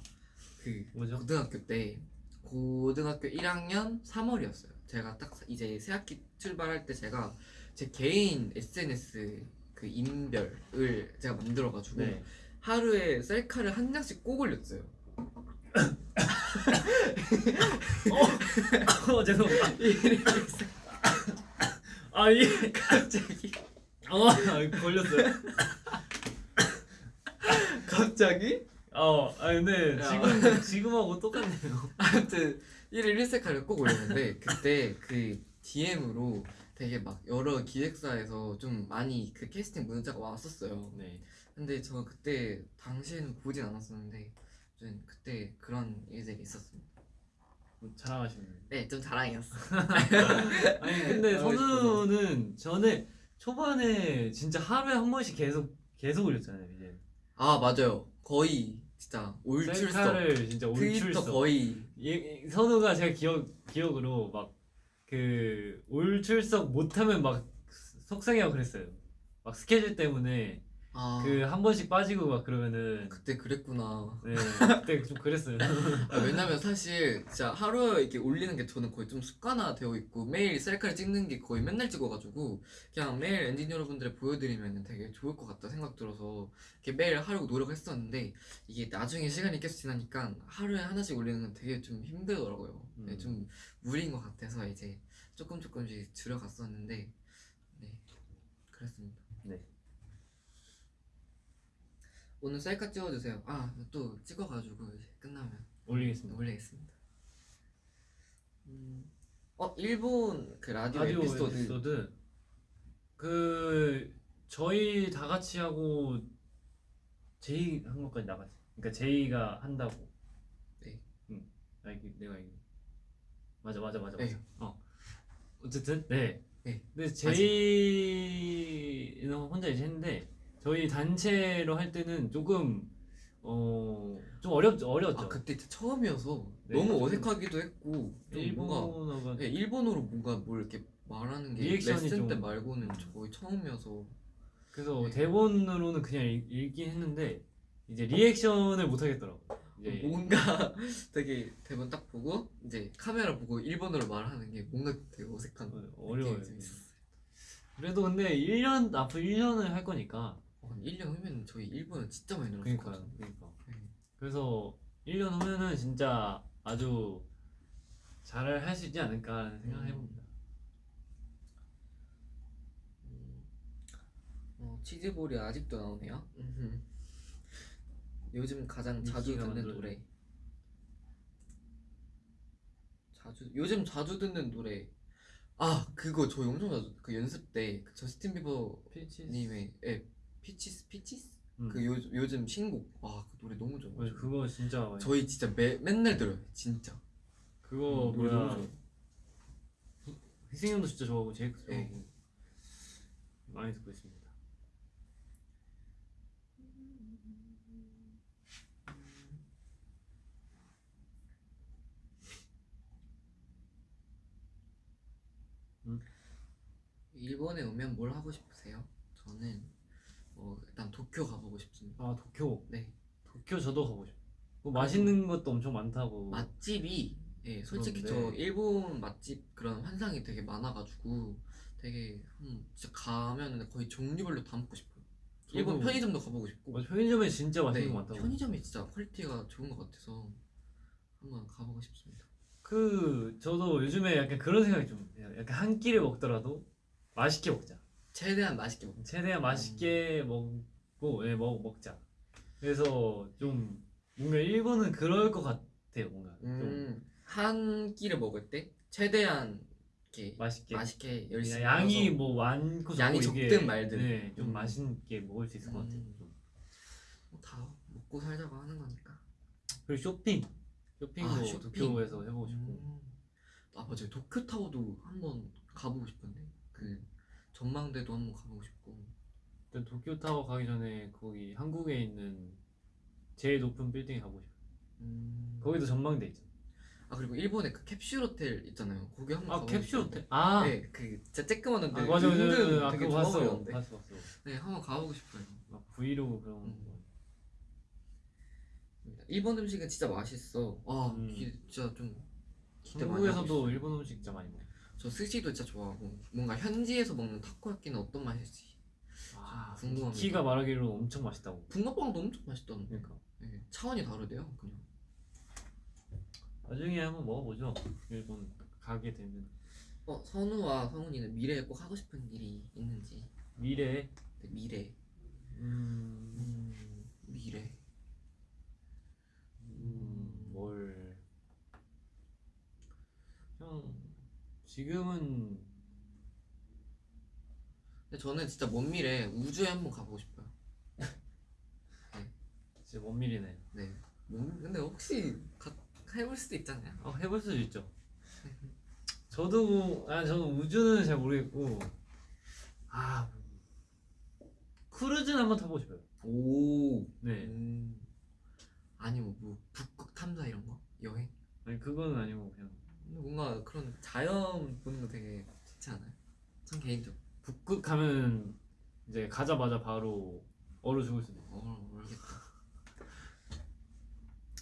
그 뭐죠? 고등학교 때 고등학교 1학년 3월이었어요. 제가 딱 이제 새학기 출발할 때 제가 제 개인 SNS 그 인별을 제가 만들어가지고 네. 하루에 셀카를 한 장씩 꼭 올렸어요. 어 죄송합니다. 아 이. 갑자기 어 걸렸어요. 갑자기 어, 아 근데 야. 지금 지금하고 똑같네요. 아무튼 1일 1색깔을 꼭 올렸는데 그때 그 DM으로 되게 막 여러 기획사에서 좀 많이 그 캐스팅 문자가 왔었어요. 네. 근데 저 그때 당시에는 보진 않았었는데 좀 그때 그런 일들이 있었습니다. 자랑하시는. 네, 좀 자랑이었어. 아니 근데 아, 선우는 전에 초반에 진짜 하루에 한 번씩 계속 계속 올렸잖아요 이제. 아 맞아요. 거의 진짜 올 출석 셀카를 진짜 트위터 올출석. 거의 예, 선우가 제가 기억 기억으로 막 그 올 출석 못 하면 막 속상해하고 그랬어요. 막 스케줄 때문에 아 그한 번씩 빠지고 막 그러면은 그때 그랬구나. 네 그때 좀 그랬어요. 아, 왜냐면 사실 진짜 하루에 이렇게 올리는 게 저는 거의 좀 습관화 되어 있고 매일 셀카를 찍는 게 거의 맨날 찍어가지고 그냥 매일 엔진 여러분들에 보여드리면 되게 좋을 것 같다 생각 들어서 이렇게 매일 하려고 노력했었는데 이게 나중에 시간이 계속 지나니까 하루에 하나씩 올리는 건 되게 좀 힘들더라고요. 네, 음. 좀 무리인 것 같아서 이제 조금 조금씩 줄여갔었는데 네 그랬습니다. 네. 오늘 셀카 찍어주세요. 아 또 찍어가지고 끝나면 올리겠습니다. 올리겠습니다. 음, 어 일본 그 라디오, 라디오 에피소드, 에피소드. 그 저희 다 같이 하고 제이 한 것까지 나갔어. 그러니까 제이가 한다고. 네. 응. 아 이게 내가 이게 맞아 맞아 맞아 네. 맞아. 어. 어쨌든 네. 네. 근데 제이는 혼자 이제 했는데 저희 단체로 할 때는 조금 어 좀 어렵 어려웠죠. 아 그때 진짜 처음이어서 네, 너무 좀 어색하기도 했고 좀 뭔가 일본어가 네, 일본어로 뭔가 뭘 이렇게 말하는 게 리액션이 레슨 때 좀- 말고는 거의 처음이어서 그래서 네. 대본으로는 그냥 읽, 읽긴 했는데 이제 리액션을 못 하겠더라고. 이제 뭔가 되게 대본 딱 보고 이제 카메라 보고 일본어로 말하는 게 뭔가 되게 어색한 어, 어려워요. 좀. 그래도 근데 1년 앞으로 1년을 할 거니까 어, 한 1년 후면 저희 일본어 진짜 많이 늘었을 것 그러니까 같아요. 그러니까 네. 그래서 1년 후면은 진짜 아주 잘 할 수 있지 않을까 생각해 봅니다. 음, 어, 치즈볼이 아직도 나오네요. 요즘 가장 자주 듣는 노래. 자주 요즘 자주 듣는 노래. 아 그거 저희 엄청 자주 그 연습 때 그 저스틴 비버 피치 님의 예 Peaches Peaches 음. 그 요, 요즘 신곡 와그 노래 너무 좋아. 맞아, 그거 진짜 많이- 저희 진짜 매, 맨날 들어요 진짜. 그거 음, 노래 너무 뭐야 좋아요. 희승이 형도 진짜 좋아하고 제이크도 네. 좋아하고 많이 듣고 있습니다. 일본에 오면 뭘 하고 싶으세요? 저는 어, 일단 도쿄 가보고 싶습니다. 아 도쿄 네. 도쿄 저도 가고 싶어. 뭐 맛있는 것도 엄청 많다고. 맛집이 예, 솔직히 그런데- 저 일본 맛집 그런 환상이 되게 많아가지고 되게 음, 진짜 가면 거의 종류별로 다 먹고 싶어요. 일본 편의점도 가보고 싶고 맞아, 편의점에 진짜 맛있는 네, 거 많다고. 편의점이 진짜 퀄리티가 좋은 것 같아서 한번 가보고 싶습니다. 그 저도 요즘에 약간 그런 생각이 좀. 약간 한 끼를 먹더라도 맛있게 먹자. 최대한 맛있게 먹. 최대한 맛있게 먹고 예, 먹 먹자. 그래서 좀 뭔가 일본은 그럴 것 같아요. 뭔가 좀 음, 한 끼를 먹을 때 최대한 이렇게 맛있게. 맛있게 열심히 양이 뭐 많고 양이 적든 말든. 네, 좀 음. 맛있게 먹을 수 있을 것 같아요. 음. 좀. 뭐다 먹고 살자고 하는 거니까. 그리고 쇼핑, 쇼핑도 아, 쇼핑. 도쿄에서 해보고 싶고. 음. 아 맞아요. 도쿄 타워도 한번 가보고 싶은데 그 전망대도 한번 가보고 싶고. 일단 도쿄 타워 가기 전에 거기 한국에 있는 제일 높은 빌딩에 가고 싶어요. 음. 거기도 전망대 있죠. 아 그리고 일본에 그 캡슐 호텔 있잖아요. 거기 한번 아 가보고 캡슐 싶은데. 호텔. 아, 네, 그 진짜 쬐끄만한데 아 맞아 맞아 은근 맞아. 아, 되게 그거 좋아 봤어. 네, 한번 가보고 싶어요. 막 브이로그 그런 음. 거. 일본 음식은 진짜 맛있어. 아, 음. 이게 진짜 좀 기대 많이 하고 한국에서도 있어요. 일본 음식 진짜 많이 먹어. 저 스시도 진짜 좋아하고 뭔가 현지에서 먹는 타코야끼는 어떤 맛일지 아, 궁금합니다. 키가 말하기로 엄청 맛있다고. 붕어빵도 엄청 맛있던데. 그러니까 네, 차원이 다르대요, 그냥. 나중에 한번 먹어보죠. 일본 가게 되면 어, 선우와 성훈이는 미래에 꼭 하고 싶은 일이 있는지. 미래에 네, 미래. 음, 음, 미래. 음, 뭘 그냥 지금은 근데 저는 진짜 먼 미래에 우주에 한번 가보고 싶어요. 진짜 먼 미래네. 네. 먼- 근데 혹시 가, 해볼 수도 있잖아요. 어, 해볼 수도 있죠. 저도 아 저는 우주는 잘 모르겠고 아 크루즈는 한번 타보고 싶어요. 오. 네. 음. 아니면 뭐 북극 탐사 이런 거? 여행? 아니 그거는 아니고 그냥 뭔가 그런 자연 보는 거 되게 좋지 않아요? 전 개인적으로 북극 가면 이제 가자마자 바로 얼어 죽을 수도 있어. 어 모르겠다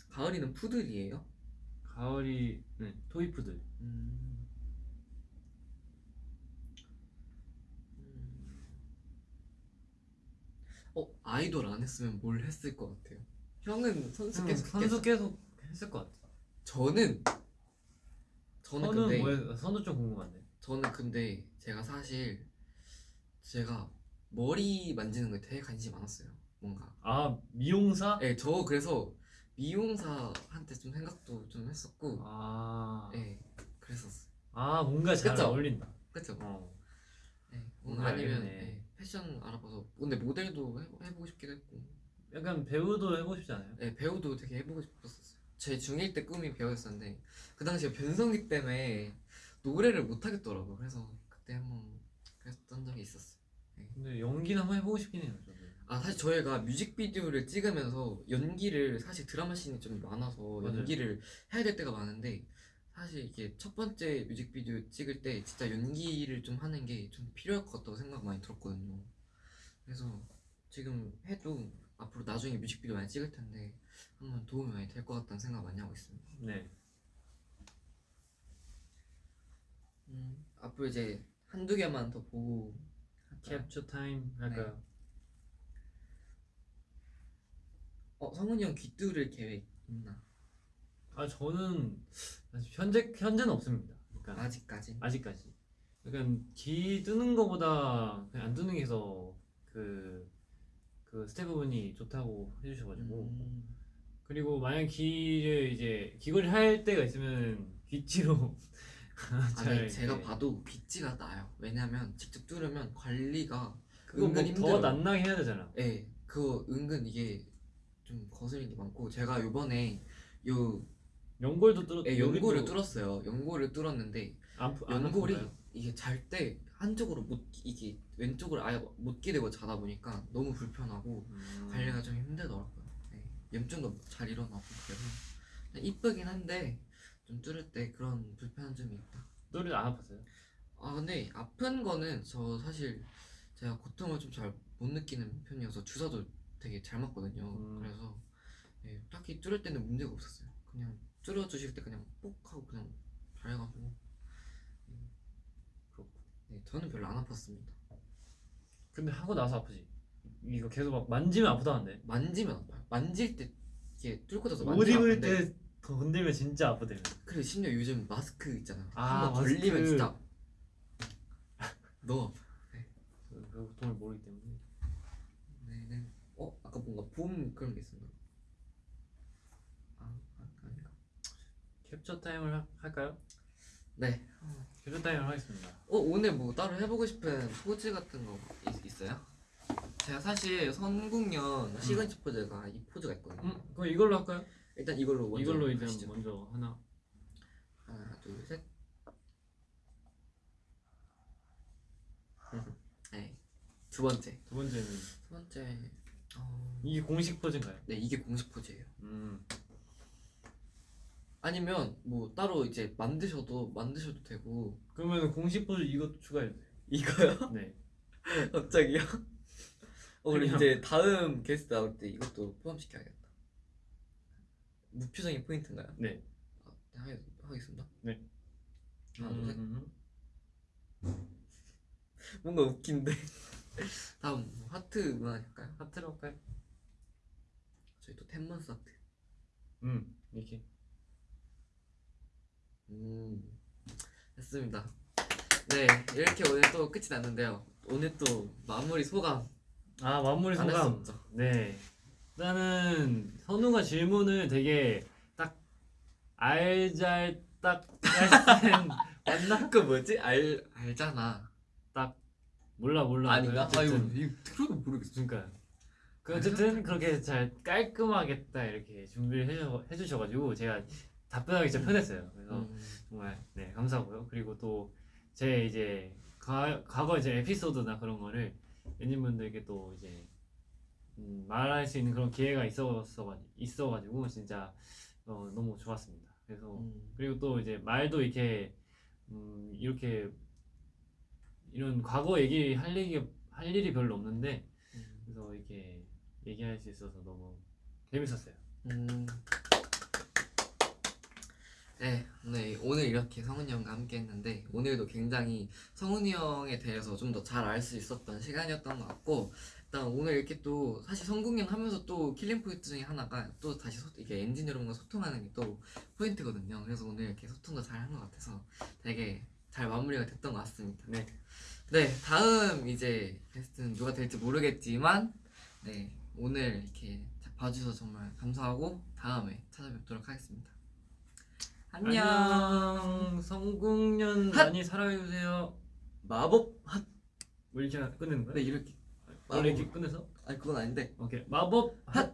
가을이는 푸들이에요? 가을이 네 토이푸들. 음. 음. 어 아이돌 안 했으면 뭘 했을 것 같아요? 형은 선수 계속 선수? 계속 했을 것 같아. 저는 저는 선우 근데 뭐 선우 좀 궁금한데. 저는 근데 제가 사실 제가 머리 만지는 거에 되게 관심이 많았어요. 뭔가. 아 미용사? 네, 저 그래서 미용사한테 좀 생각도 좀 했었고, 아, 네, 그랬었어요. 아 뭔가 잘 그쵸? 어울린다. 그쵸? 어. 네, 뭔가 아니면 알겠네. 네, 패션 알아봐서 근데 모델도 해, 해보고 싶기도 했고, 약간 배우도 해보고 싶지 않아요? 네, 배우도 되게 해보고 싶었었어요. 제 중1 때 꿈이 배우였었는데 그 당시에 변성기 때문에 노래를 못 하겠더라고. 그래서 그때 한번 그랬던 적이 있었어요. 근데 연기는 한번 해보고 싶긴 해요. 저도. 아 사실 저희가 뮤직비디오를 찍으면서 연기를 사실 드라마 씬이 좀 많아서 맞아요. 연기를 해야 될 때가 많은데 사실 이게 첫 번째 뮤직비디오 찍을 때 진짜 연기를 좀 하는 게 좀 필요할 것 같다고 생각 많이 들었거든요. 그래서 지금 해도 앞으로 나중에 뮤직비디오 많이 찍을 텐데 한번 도움이 많이 될 것 같다는 생각 많이 하고 있습니다. 네. 음, 앞으로 이제 한두 개만 더 보고 할까요? 캡처 타임 할까요? 어 성훈이 형 귀 뚫을 계획 있나? 아 저는 현재 현재는 없습니다. 그러니까 아직까지. 아직까지. 약간 기 뜨는 거보다 그냥 안 뜨는 게더 그, 그 스태프분이 좋다고 해주셔가지고 음. 그리고 만약 기를 이제 귀걸이 할 때가 있으면 귀찌로 아니 잘 제가 이렇게 봐도 빗지가 나요. 왜냐면 직접 뚫으면 관리가 그거 은근 뭐더 힘들어요. 낫나게 해야 되잖아. 예, 그거 은근 이게 좀 거슬리는 게 많고 제가 요번에 요 연골도 뚫었. 예, 연골을 뚫었어요. 연골을 뚫었는데 안, 푸- 안 연골이 아픈가요? 이게 잘 때 한쪽으로 못 끼- 이게 왼쪽으로 아예 못 기대고 자다 보니까 너무 불편하고 음. 관리가 좀 힘들더라고요. 예, 염증도 잘 일어나고 그래서 이쁘긴 한데 좀 뚫을 때 그런 불편한 점이 있다. 뚫을 안 아팠어요? 아 근데 아픈 거는 저 사실 제가 고통을 좀 잘 못 느끼는 편이어서 주사도 되게 잘 맞거든요. 음. 그래서 예, 딱히 뚫을 때는 문제가 없었어요. 그냥 뚫어 주실 때 그냥 뽁 하고 그냥 잘해가지고 그렇고. 네, 저는 별로 안 아팠습니다. 근데 하고 나서 아프지. 이거 계속 막 만지면 아프다는데. 만지면 아파요. 만질 때 이게 뚫고 나서 옷 만지면 입을 아픈데 때더 건들면 진짜 아프대요. 그리고 심지어 요즘 마스크 있잖아. 아, 한번 걸리면 마스크. 진짜 너 그 고통을 모르기 때문에. 네네. 어 아까 뭔가 봄 그런 게 있었나? 아, 아 아닌가? 캡처 타임을 하- 할까요? 네. 캡처 타임을 하겠습니다. 어 오늘 뭐 따로 해보고 싶은 포즈 같은 거 있, 있어요? 제가 사실 선국년 시그니처 포즈가 이 포즈가 있거든요. 음, 그럼 이걸로 할까요? 일단 이걸로 먼저 이걸로 이제 하시죠. 먼저 하나. 하나 둘 셋. 네. 두 번째. 두 번째는 두 번째. 어... 이게 공식 포즈인가요? 네 이게 공식 포즈예요. 음. 아니면 뭐 따로 이제 만드셔도 만드셔도 되고 그러면 공식 포즈 이것도 추가해도 돼요. 이거요? 네. 갑자기요? 어 우리 그냥- 이제 다음 게스트 나올 때 이것도 포함시켜야겠다. 무표정이 포인트인가요? 네. 아, 네, 하겠, 하겠습니다. 네. 하나 둘 셋. 음. 뭔가 웃긴데. 다음 뭐 하트 문화 할까요? 하트로 할까요? 저희 또 텐먼스 하트. 음. 이렇게. 음 됐습니다. 네 이렇게 오늘 또 끝이 났는데요. 오늘 또 마무리 소감 아수 소감. 네. 일단은 선우가 질문을 되게 딱 알잘딱 할땐 맞나? 그 뭐지? 알 알잖아. 몰라 몰라. 아닌가? 어쨌든 아유 이거 들어도 모르겠어. 그러니까 그 어쨌든 그렇게 잘 깔끔하게 딱 이렇게 준비를 해주, 해주셔가지고 제가 답변하기 진짜 편했어요. 그래서 음, 정말 네 감사하고요. 그리고 또 제 이제 가, 과거 이제 에피소드나 그런 거를 연인분들께 또 이제 음, 말할 수 있는 그런 기회가 있었어 있어가지고 진짜 어, 너무 좋았습니다. 그래서 음. 그리고 또 이제 말도 이렇게 음, 이렇게 이런 과거 얘기 할 얘기 할 일이 별로 없는데 음. 그래서 이렇게 얘기할 수 있어서 너무 재밌었어요. 음. 네, 네, 오늘 이렇게 성훈이 형과 함께 했는데 오늘도 굉장히 성훈이 형에 대해서 좀 더 잘 알 수 있었던 시간이었던 것 같고 일단 오늘 이렇게 또 사실 성국년 하면서 또 killing point 중에 하나가 또 다시 소, 이게 ENGENE 여러분과 소통하는 게 또 포인트거든요. 그래서 오늘 이렇게 소통도 잘 한 것 같아서 되게 잘 마무리가 됐던 것 같습니다. 네. 네, 다음 이제 게스트는 누가 될지 모르겠지만 네, 오늘 이렇게 봐주셔서 정말 감사하고 다음에 찾아뵙도록 하겠습니다. 안녕. 안녕. 성국년 핫! 많이 사랑해주세요. 마법 핫. 뭐 이렇게 끝내는 거야? 네, 이렇게. 원래 이렇게 끝내서? 아니 그건 아닌데. 오케이 마법 핫